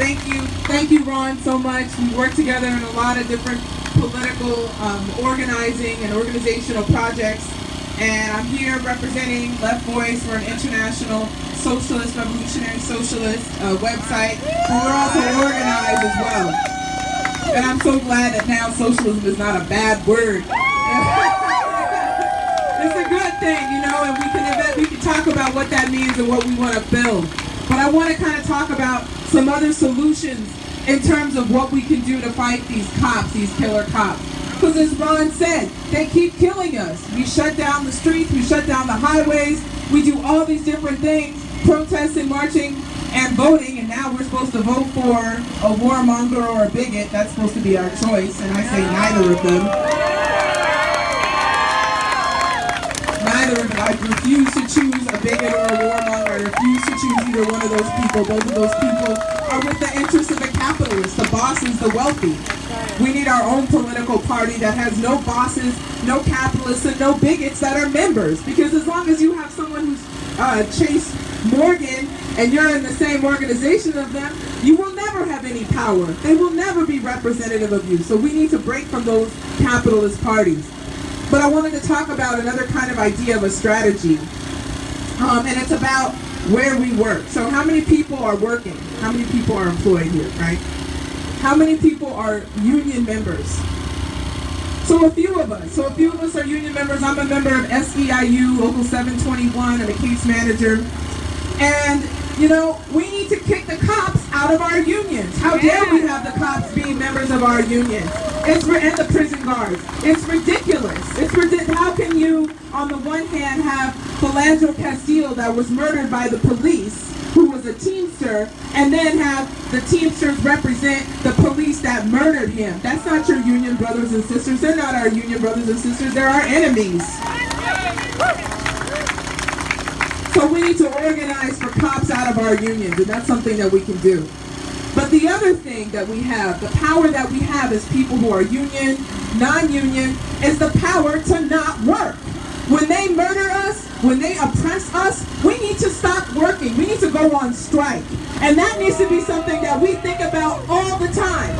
Thank you, thank you, Ron, so much. We work together in a lot of different political um, organizing and organizational projects. And I'm here representing Left Voice. We're an international socialist, revolutionary socialist uh, website. But we're also organized as well. And I'm so glad that now socialism is not a bad word. it's a good thing, you know, and we can we can talk about what that means and what we want to build. I want to kind of talk about some other solutions in terms of what we can do to fight these cops, these killer cops. Because as Ron said, they keep killing us. We shut down the streets, we shut down the highways, we do all these different things, protesting, marching, and voting, and now we're supposed to vote for a warmonger or a bigot. That's supposed to be our choice, and I say neither of them. Neither of them. I refuse to choose a bigot or a warmonger. Either one of those people. Both of those people are with the interests of the capitalists, the bosses, the wealthy. We need our own political party that has no bosses, no capitalists, and no bigots that are members. Because as long as you have someone who's uh, Chase Morgan and you're in the same organization of them, you will never have any power. They will never be representative of you. So we need to break from those capitalist parties. But I wanted to talk about another kind of idea of a strategy. Um, and it's about where we work. So how many people are working? How many people are employed here, right? How many people are union members? So a few of us. So a few of us are union members. I'm a member of SEIU, Local 721. I'm a case manager. And, you know, we need to kick the cops out of our unions. How dare we have the cops be members of our unions? It's and the prison guards. It's ridiculous. It's ridiculous. How can you, on the one hand, have Philando Castile that was murdered by the police, who was a Teamster, and then have the Teamsters represent the police that murdered him? That's not your union brothers and sisters. They're not our union brothers and sisters. They're our enemies. So we need to organize for cops out of our unions, and that's something that we can do. But the other thing that we have, the power that we have as people who are union, non-union, is the power to not work. When they murder us, when they oppress us, we need to stop working. We need to go on strike. And that needs to be something that we think about all the time.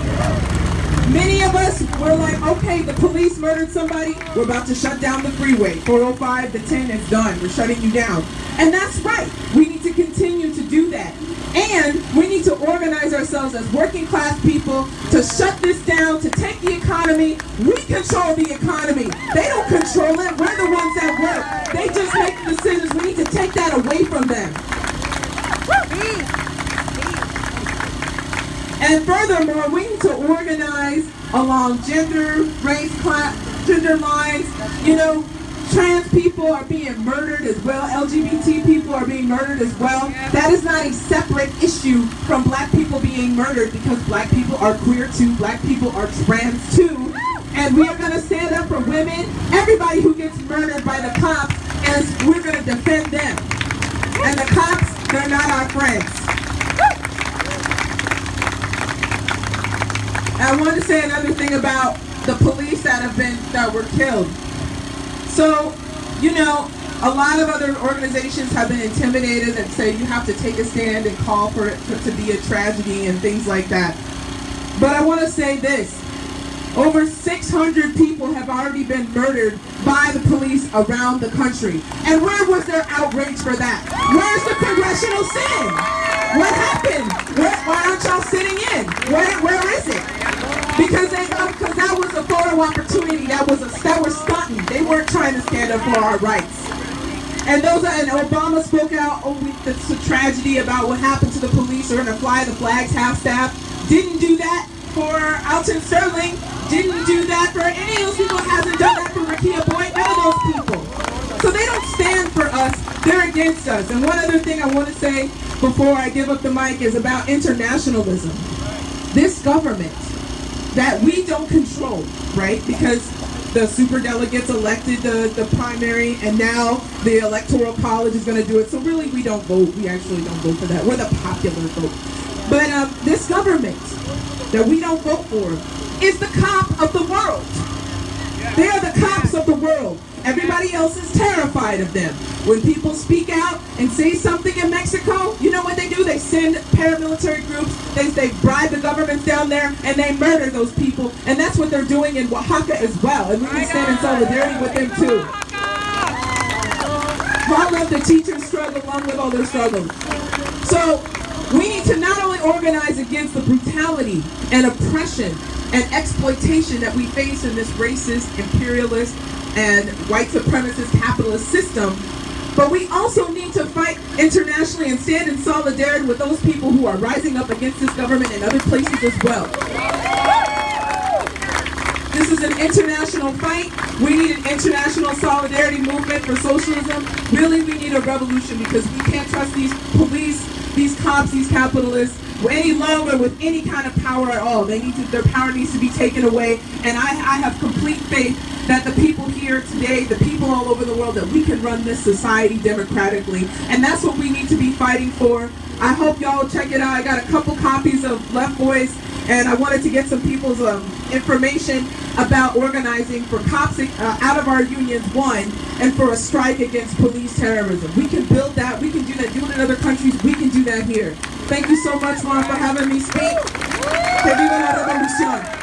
Many of us were like, okay, the police murdered somebody. We're about to shut down the freeway. 405 the 10 is done. We're shutting you down. And that's right. We need to continue to do that. And we need to organize ourselves as working class people to shut this down, to take the economy. We control the economy. They don't control it. We're the ones that work. They just make the decisions. We need to take that away from them. And furthermore, we need to organize along gender, race, class, gender lines. You know, trans people are being murdered as well. LGBT people are being murdered as well. That is not a separate issue from black people being murdered because black people are queer too. Black people are trans too. And we are going to stand up for women, everybody who gets murdered by the cops, and we're going to defend them. And the cops, they're not our friends. I want to say another thing about the police that have been that were killed. So, you know, a lot of other organizations have been intimidated and say you have to take a stand and call for it to, be a tragedy and things like that. But I want to say this. Over 600 people have already been murdered by the police around the country. And where was their outrage for that? Where's the congressional sin? What happened? Where, why aren't y'all sitting in? Where, where is it? Because they, because that was a photo opportunity. For our rights. And those are, and Obama spoke out. We, it's a tragedy about what happened to the police. We're gonna fly the flags half staff. Didn't do that for Alton Sterling. Didn't do that for any of those people. Hasn't done that for Rekia Boyd. None of those people. So they don't stand for us. They're against us. And one other thing I want to say before I give up the mic is about internationalism. This government that we don't control, right? Because the super delegates elected the, the primary and now the electoral college is going to do it. So really we don't vote. We actually don't vote for that. We're the popular vote. But um, this government that we don't vote for is the cop of the world. They are the world. Everybody else is terrified of them. When people speak out and say something in Mexico, you know what they do? They send paramilitary groups, they, they bribe the governments down there, and they murder those people. And that's what they're doing in Oaxaca as well. And we can stand in solidarity with them too. All of the teachers struggle along with all their struggles. So we need to not only organize against the brutality and oppression and exploitation that we face in this racist, imperialist, and white supremacist capitalist system, but we also need to fight internationally and stand in solidarity with those people who are rising up against this government in other places as well. This is an international fight. We need an international solidarity movement for socialism. Really, we need a revolution because we can't trust these police, these cops, these capitalists any longer with any kind of power at all. They need to, their power needs to be taken away. And I, I have complete faith that the people here today, the people all over the world, that we can run this society democratically. And that's what we need to be fighting for. I hope y'all check it out. I got a couple copies of Left Voice, and I wanted to get some people's um, information about organizing for cops uh, out of our unions, one, and for a strike against police terrorism. We can build that. We can do that. Do it in other countries. We can do that here. Thank you so much, Juan, for having me speak. Viva la revolución.